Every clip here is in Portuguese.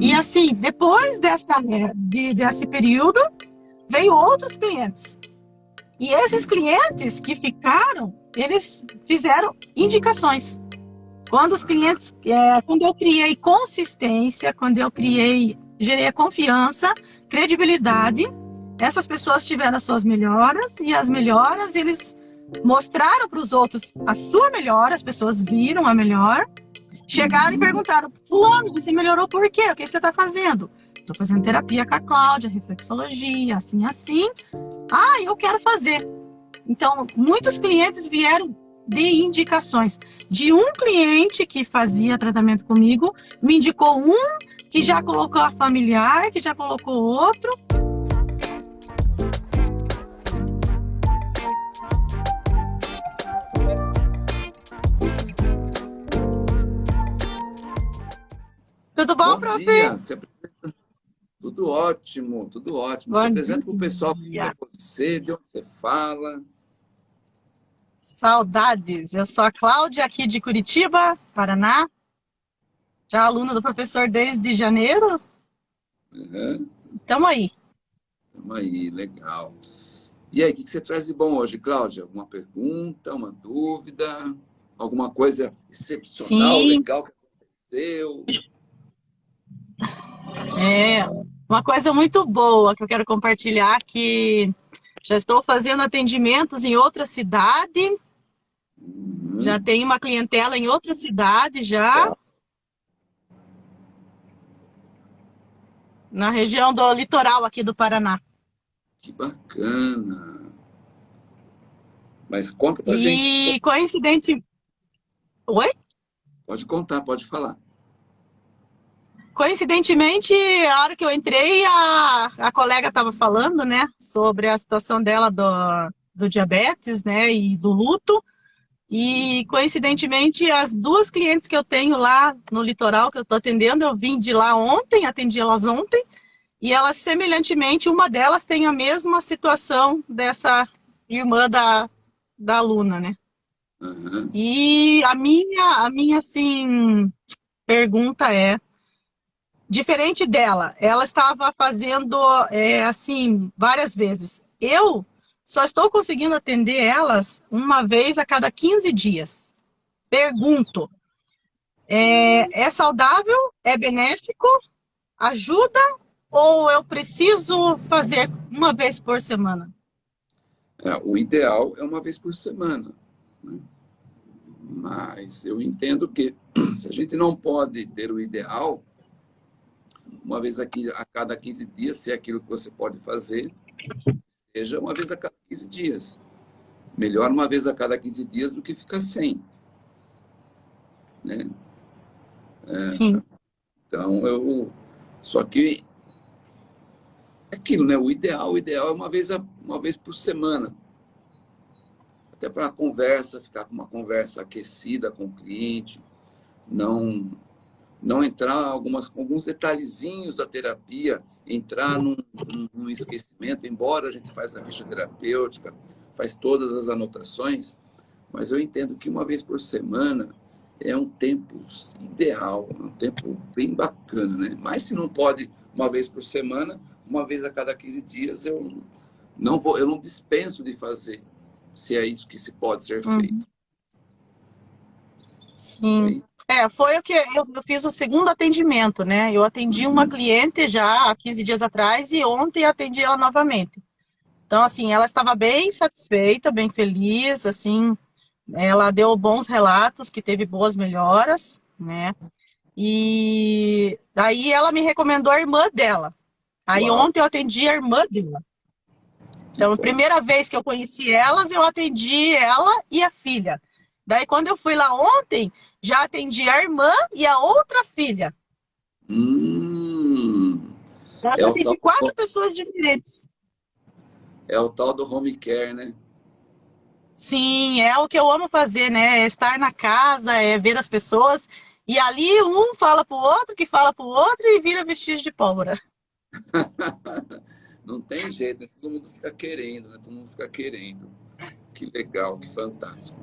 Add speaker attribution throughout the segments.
Speaker 1: E assim, depois dessa, de, desse período, veio outros clientes. E esses clientes que ficaram, eles fizeram indicações. Quando os clientes, é, quando eu criei consistência, quando eu criei, gerei a confiança, credibilidade, essas pessoas tiveram as suas melhoras e as melhoras eles mostraram para os outros a sua melhora, as pessoas viram a melhor, chegaram e perguntaram, fulano, você melhorou por quê? O que você está fazendo? Estou fazendo terapia com a Cláudia, reflexologia, assim, assim. Ah, eu quero fazer. Então, muitos clientes vieram de indicações. De um cliente que fazia tratamento comigo, me indicou um que já colocou a familiar, que já colocou outro. Tudo bom, bom prof? Dia.
Speaker 2: Tudo ótimo, tudo ótimo. Bom Se apresenta para o pessoal quem é você, de onde você fala.
Speaker 1: Saudades. Eu sou a Cláudia, aqui de Curitiba, Paraná. Já aluna do professor desde janeiro. Uhum. Tamo aí.
Speaker 2: Tamo aí, legal. E aí, o que você traz de bom hoje, Cláudia? Alguma pergunta, uma dúvida? Alguma coisa excepcional, Sim. legal que aconteceu?
Speaker 1: É, uma coisa muito boa que eu quero compartilhar que já estou fazendo atendimentos em outra cidade, uhum. já tenho uma clientela em outra cidade já. É. Na região do litoral aqui do Paraná.
Speaker 2: Que bacana! Mas conta pra
Speaker 1: e
Speaker 2: gente.
Speaker 1: E coincidente... Oi?
Speaker 2: Pode contar, pode falar.
Speaker 1: Coincidentemente, a hora que eu entrei, a, a colega estava falando, né, sobre a situação dela do, do diabetes, né, e do luto. E, coincidentemente, as duas clientes que eu tenho lá no litoral, que eu estou atendendo, eu vim de lá ontem, atendi elas ontem, e elas, semelhantemente, uma delas tem a mesma situação dessa irmã da, da aluna, né? Uhum. E a minha, a minha, assim, pergunta é, Diferente dela, ela estava fazendo é, assim várias vezes. Eu só estou conseguindo atender elas uma vez a cada 15 dias. Pergunto, é, é saudável? É benéfico? Ajuda? Ou eu preciso fazer uma vez por semana?
Speaker 2: É, o ideal é uma vez por semana. Né? Mas eu entendo que se a gente não pode ter o ideal, uma vez aqui a cada 15 dias, se é aquilo que você pode fazer, seja uma vez a cada 15 dias. Melhor uma vez a cada 15 dias do que ficar sem. Né?
Speaker 1: É, Sim.
Speaker 2: Então, eu... Só que é aquilo, né? O ideal, o ideal é uma vez, a, uma vez por semana. Até para a conversa, ficar com uma conversa aquecida com o cliente, não não entrar algumas, alguns detalhezinhos da terapia, entrar num, num, esquecimento, embora a gente faça a ficha terapêutica, faz todas as anotações, mas eu entendo que uma vez por semana é um tempo ideal, é um tempo bem bacana, né? Mas se não pode uma vez por semana, uma vez a cada 15 dias, eu não vou, eu não dispenso de fazer, se é isso que se pode ser uhum. feito.
Speaker 1: Sim. É, foi o que eu, eu, fiz o segundo atendimento, né? Eu atendi uma uhum. cliente já há 15 dias atrás e ontem atendi ela novamente. Então, assim, ela estava bem satisfeita, bem feliz, assim, ela deu bons relatos, que teve boas melhoras, né? E daí ela me recomendou a irmã dela. Aí Uau. ontem eu atendi a irmã dela. Então, a primeira vez que eu conheci elas, eu atendi ela e a filha. Daí, quando eu fui lá ontem, já atendi a irmã e a outra filha.
Speaker 2: Hum,
Speaker 1: já é atendi quatro pessoas diferentes.
Speaker 2: É o tal do home care, né?
Speaker 1: Sim, é o que eu amo fazer, né? É estar na casa, é ver as pessoas. E ali um fala pro outro, que fala pro outro e vira vestígio de pólvora.
Speaker 2: Não tem jeito, né? todo mundo fica querendo, né? Todo mundo fica querendo. Que legal, que fantástico.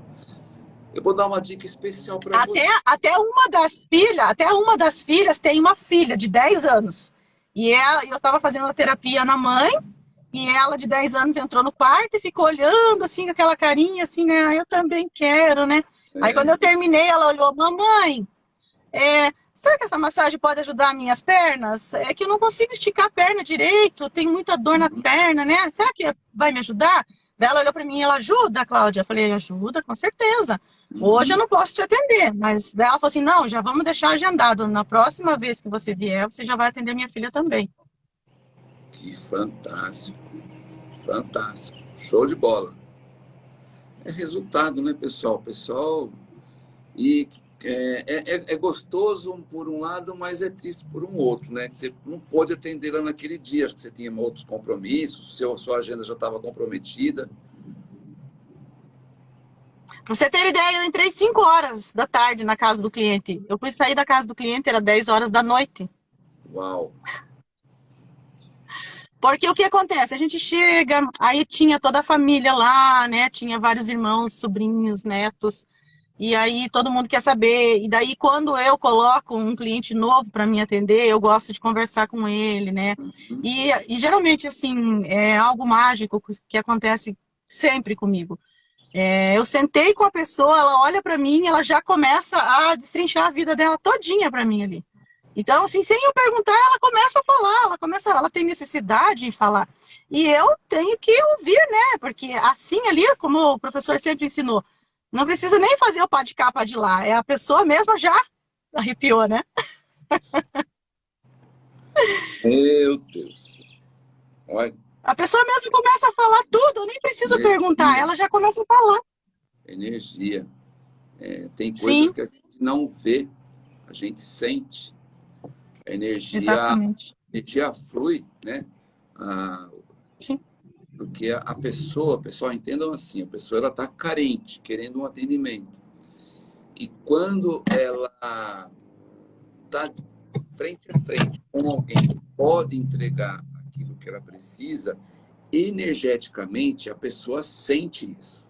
Speaker 2: Eu vou dar uma dica especial para
Speaker 1: você. Até uma das filhas, até uma das filhas tem uma filha de 10 anos. E ela, eu estava fazendo a terapia na mãe, e ela de 10 anos entrou no quarto e ficou olhando assim com aquela carinha assim, né? Ah, eu também quero, né? É. Aí quando eu terminei, ela olhou, mamãe, é, será que essa massagem pode ajudar minhas pernas? É que eu não consigo esticar a perna direito, tenho muita dor na uhum. perna, né? Será que vai me ajudar? Ela olhou para mim, ela ajuda, Cláudia? Eu falei, ajuda, com certeza. Hoje eu não posso te atender, mas ela falou assim, não, já vamos deixar agendado. Na próxima vez que você vier, você já vai atender minha filha também.
Speaker 2: Que fantástico, fantástico, show de bola. É resultado, né, pessoal? Pessoal, e é, é, é, gostoso por um lado, mas é triste por um outro, né? Você não pôde atender ela naquele dia, acho que você tinha outros compromissos, seu, sua agenda já estava comprometida.
Speaker 1: Pra você ter ideia, eu entrei 5 horas da tarde na casa do cliente. Eu fui sair da casa do cliente, era 10 horas da noite.
Speaker 2: Uau!
Speaker 1: Porque o que acontece? A gente chega, aí tinha toda a família lá, né? Tinha vários irmãos, sobrinhos, netos. E aí todo mundo quer saber. E daí quando eu coloco um cliente novo para me atender, eu gosto de conversar com ele, né? Uhum. E, e, geralmente, assim, é algo mágico que acontece sempre comigo. É, eu sentei com a pessoa, ela olha para mim, ela já começa a destrinchar a vida dela todinha para mim ali. Então, assim, sem eu perguntar, ela começa a falar, ela começa, ela tem necessidade em falar. E eu tenho que ouvir, né? Porque assim ali, como o professor sempre ensinou, não precisa nem fazer o pá de cá, pá de lá. É a pessoa mesma já arrepiou, né?
Speaker 2: Meu Deus.
Speaker 1: Olha. A pessoa mesmo começa a falar tudo, eu nem preciso Energia. perguntar, ela já começa a falar.
Speaker 2: Energia. É, tem coisas Sim. que a gente não vê, a gente sente. A energia, Exatamente. A energia flui, né? Ah, Sim. Porque a pessoa, pessoal, entendam assim, a pessoa está carente, querendo um atendimento. E quando ela está frente a frente com alguém que pode entregar que ela precisa, energeticamente a pessoa sente isso.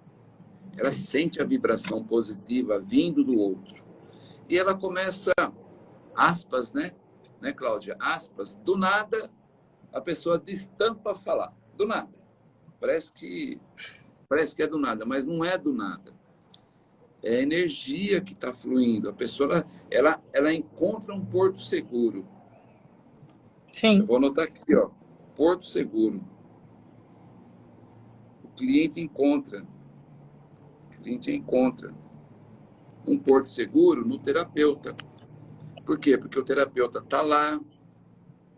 Speaker 2: Ela sente a vibração positiva vindo do outro. E ela começa, aspas, né? Né, Cláudia? Aspas, do nada a pessoa destampa falar. Do nada. Parece que, parece que é do nada, mas não é do nada. É a energia que está fluindo. A pessoa ela, ela, ela encontra um porto seguro.
Speaker 1: Sim.
Speaker 2: Eu vou anotar aqui, ó. Porto seguro. O cliente encontra. O cliente encontra um porto seguro no terapeuta. Por quê? Porque o terapeuta está lá,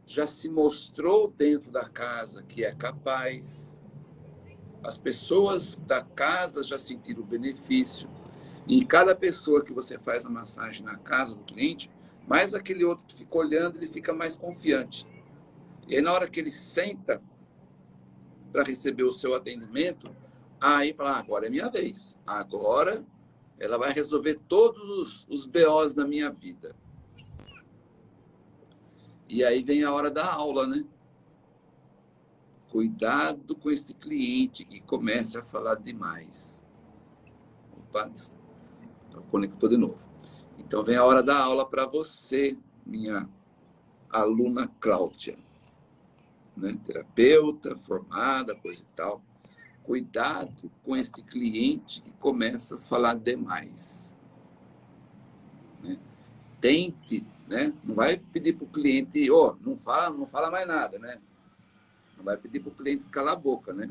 Speaker 2: já se mostrou dentro da casa que é capaz, as pessoas da casa já sentiram o benefício. E cada pessoa que você faz a massagem na casa do cliente, mais aquele outro que fica olhando, ele fica mais confiante. E aí, na hora que ele senta para receber o seu atendimento, aí fala, ah, agora é minha vez. Agora ela vai resolver todos os, os BOs da minha vida. E aí vem a hora da aula, né? Cuidado com este cliente que comece a falar demais. Opa, conectou de novo. Então, vem a hora da aula para você, minha aluna Cláudia. Né? Terapeuta, formada, coisa e tal. Cuidado com este cliente que começa a falar demais. Né? Tente, né? não vai pedir para o cliente, oh, não fala, não fala mais nada, né? Não vai pedir para o cliente calar a boca, né?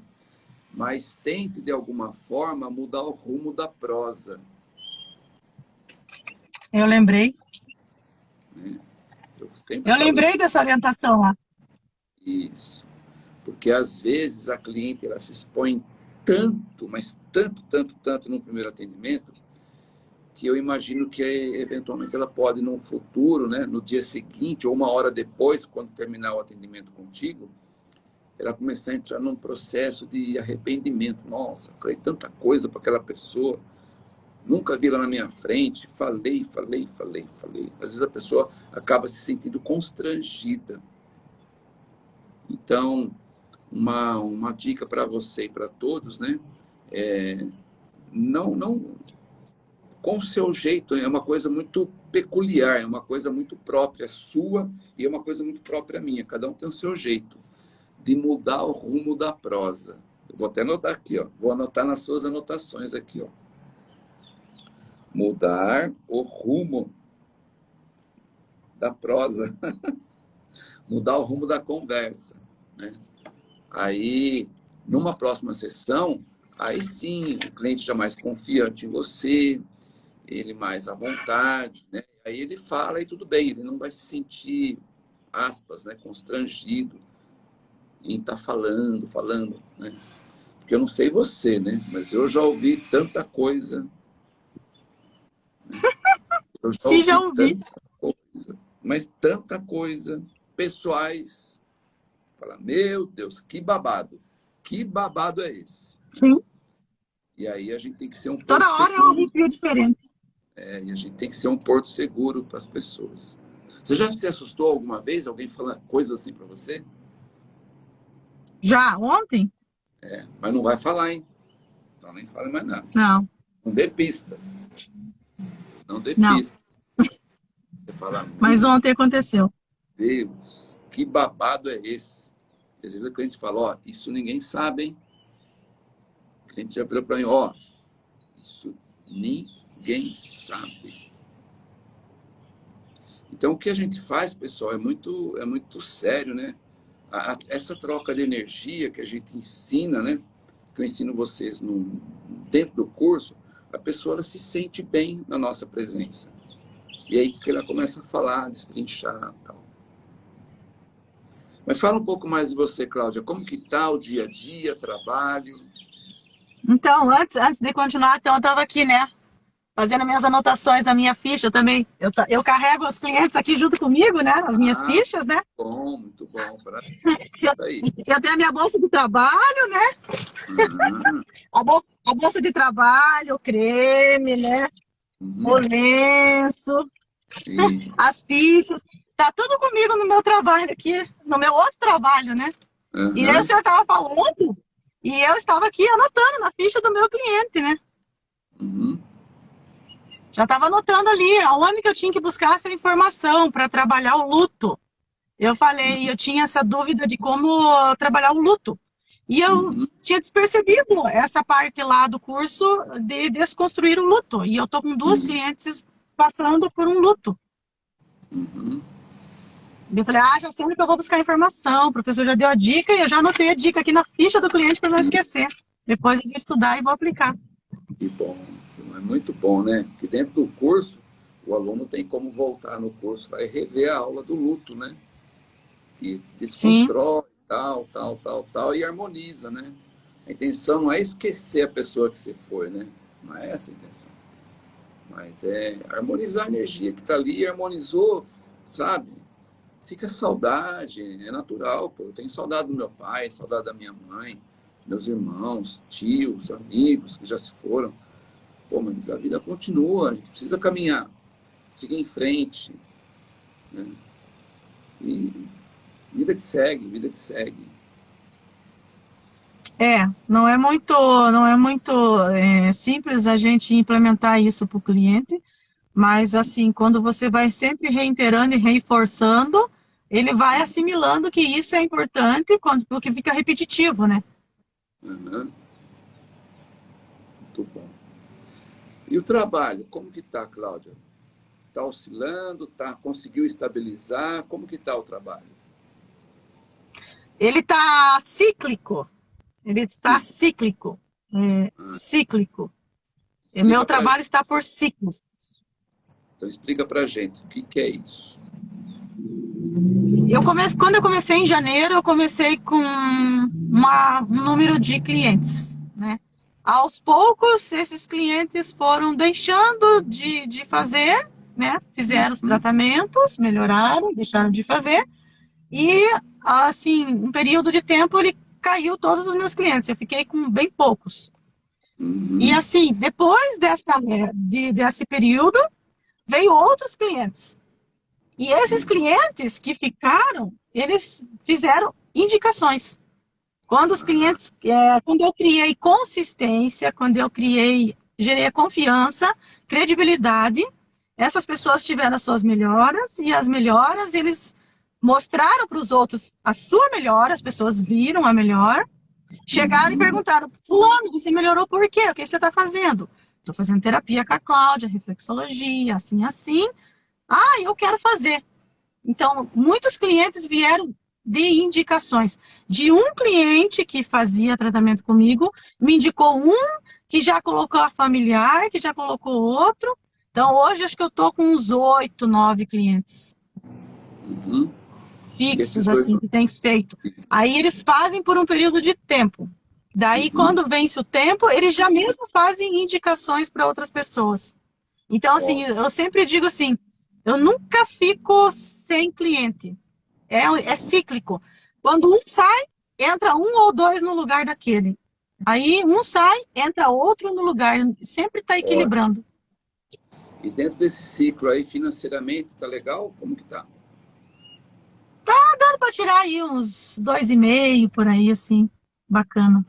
Speaker 2: Mas tente, de alguma forma, mudar o rumo da prosa.
Speaker 1: Eu lembrei. Né? Eu, Eu lembrei dessa orientação lá.
Speaker 2: Isso. Porque, às vezes, a cliente ela se expõe tanto, mas tanto, tanto, tanto no primeiro atendimento, que eu imagino que eventualmente ela pode no futuro, né, no dia seguinte ou uma hora depois, quando terminar o atendimento contigo, ela começar a entrar num processo de arrependimento. Nossa, falei tanta coisa para aquela pessoa, nunca vi ela na minha frente, falei, falei, falei, falei. Às vezes a pessoa acaba se sentindo constrangida. Então, uma, uma dica para você e para todos, né? É, não, não, com o seu jeito, é uma coisa muito peculiar, é uma coisa muito própria sua e é uma coisa muito própria minha. Cada um tem o seu jeito de mudar o rumo da prosa. Eu vou até anotar aqui, ó. Vou anotar nas suas anotações aqui, ó. Mudar o rumo da prosa. mudar o rumo da conversa, né? Aí, numa próxima sessão, aí sim, o cliente já mais confiante em você, ele mais à vontade, né? Aí ele fala e tudo bem, ele não vai se sentir, aspas, né, constrangido em estar tá falando, falando, né? Porque eu não sei você, né? Mas eu já ouvi tanta coisa.
Speaker 1: Né? Eu já Sim, ouvi já ouvi.
Speaker 2: Coisa, mas tanta coisa, pessoais. Fala, meu Deus, que babado. Que babado é esse?
Speaker 1: Sim.
Speaker 2: E aí a gente tem que ser um
Speaker 1: Toda hora seguro. é um arrepio diferente.
Speaker 2: É, e a gente tem que ser um porto seguro para as pessoas. Você já se assustou alguma vez? Alguém falando coisa assim para você?
Speaker 1: Já, ontem?
Speaker 2: É, mas não vai falar, hein? Então nem fala mais nada.
Speaker 1: Não.
Speaker 2: Não dê pistas. Não dê não. pistas.
Speaker 1: Você fala, mas ontem aconteceu.
Speaker 2: Deus, que babado é esse? Às vezes a cliente fala, ó, isso ninguém sabe, hein? O cliente já virou para mim, ó, isso ninguém sabe. Então, o que a gente faz, pessoal, é muito, é muito sério, né? A, essa troca de energia que a gente ensina, né? Que eu ensino vocês no, dentro do curso, a pessoa se sente bem na nossa presença. E aí que ela começa a falar, destrinchar tal. Mas fala um pouco mais de você, Cláudia. Como que tá o dia a dia, trabalho?
Speaker 1: Então, antes, antes de continuar, então, eu estava aqui, né? fazendo minhas anotações na minha ficha também. Eu, eu carrego os clientes aqui junto comigo, né? As minhas ah, fichas, né?
Speaker 2: Bom, muito bom.
Speaker 1: eu, eu tenho a minha bolsa de trabalho, né? Uhum. a, bol, a, bolsa de trabalho, o creme, né? Uhum. O lenço, Isso. as fichas. Tá tudo comigo no meu trabalho aqui, no meu outro trabalho, né? Uhum. E aí o senhor estava falando e eu estava aqui anotando na ficha do meu cliente, né? Uhum. Já estava anotando ali aonde que eu tinha que buscar essa informação para trabalhar o luto. Eu falei, eu tinha essa dúvida de como trabalhar o luto. E eu uhum. tinha despercebido essa parte lá do curso de desconstruir o luto. E eu tô com duas uhum. clientes passando por um luto. Uhum. Eu falei, ah, já sei onde que eu vou buscar informação. O professor já deu a dica e eu já anotei a dica aqui na ficha do cliente para não esquecer. Depois eu vou estudar e vou aplicar.
Speaker 2: Que bom muito bom, né? Que dentro do curso, o aluno tem como voltar no curso lá e rever a aula do luto, né? Que desconstrói, Sim. tal, tal, tal, tal, e harmoniza, né? A intenção não é esquecer a pessoa que você foi, né? Não é essa a intenção. Mas é harmonizar a energia que está ali, harmonizou, sabe? Fica saudade, é natural, pô. Eu tenho saudade do meu pai, saudade da minha mãe, meus irmãos, tios, amigos que já se foram. Pô, mas a vida continua, a gente precisa caminhar, seguir em frente. Né? E vida que segue, vida que segue.
Speaker 1: É, não é muito, não é muito é, simples a gente implementar isso para o cliente, mas assim, quando você vai sempre reiterando e reforçando, ele vai assimilando que isso é importante, quando, porque fica repetitivo, né?
Speaker 2: Uhum. Muito bom. E o trabalho, como que está, Cláudia? Está oscilando? Tá, conseguiu estabilizar? Como que está o trabalho?
Speaker 1: Ele está cíclico. Ele está cíclico. É, ah. Cíclico. Explica Meu trabalho está por ciclo.
Speaker 2: Então explica para gente o que, que é isso.
Speaker 1: Eu comecei, quando eu comecei em janeiro, eu comecei com uma, um número de clientes, né? Aos poucos, esses clientes foram deixando de, de fazer, né? Fizeram os uhum. tratamentos, melhoraram, deixaram de fazer. E, assim, um período de tempo, ele caiu todos os meus clientes. Eu fiquei com bem poucos. Uhum. E, assim, depois dessa, de, desse período, veio outros clientes. E esses clientes que ficaram, eles fizeram indicações. Quando os clientes, é, quando eu criei consistência, quando eu criei, gerei a confiança, credibilidade. Essas pessoas tiveram as suas melhoras e as melhoras eles mostraram para os outros a sua melhora, as pessoas viram a melhor, chegaram uhum. e perguntaram, fulano, você melhorou por quê? O que você está fazendo? Estou fazendo terapia com a Cláudia, reflexologia, assim, assim. Ah, eu quero fazer. Então, muitos clientes vieram de indicações. De um cliente que fazia tratamento comigo, me indicou um que já colocou a familiar, que já colocou outro. Então, hoje, acho que eu estou com uns oito, nove clientes. Uhum fixos, assim, que tem feito. Aí eles fazem por um período de tempo. Daí, uhum. quando vence o tempo, eles já mesmo fazem indicações para outras pessoas. Então, assim, eu sempre digo assim, eu nunca fico sem cliente. É, é cíclico. Quando um sai, entra um ou dois no lugar daquele. Aí um sai, entra outro no lugar. Sempre está equilibrando.
Speaker 2: E dentro desse ciclo aí, financeiramente, está legal? Como que tá?
Speaker 1: Tá dando para tirar aí uns dois e meio por aí, assim, bacana.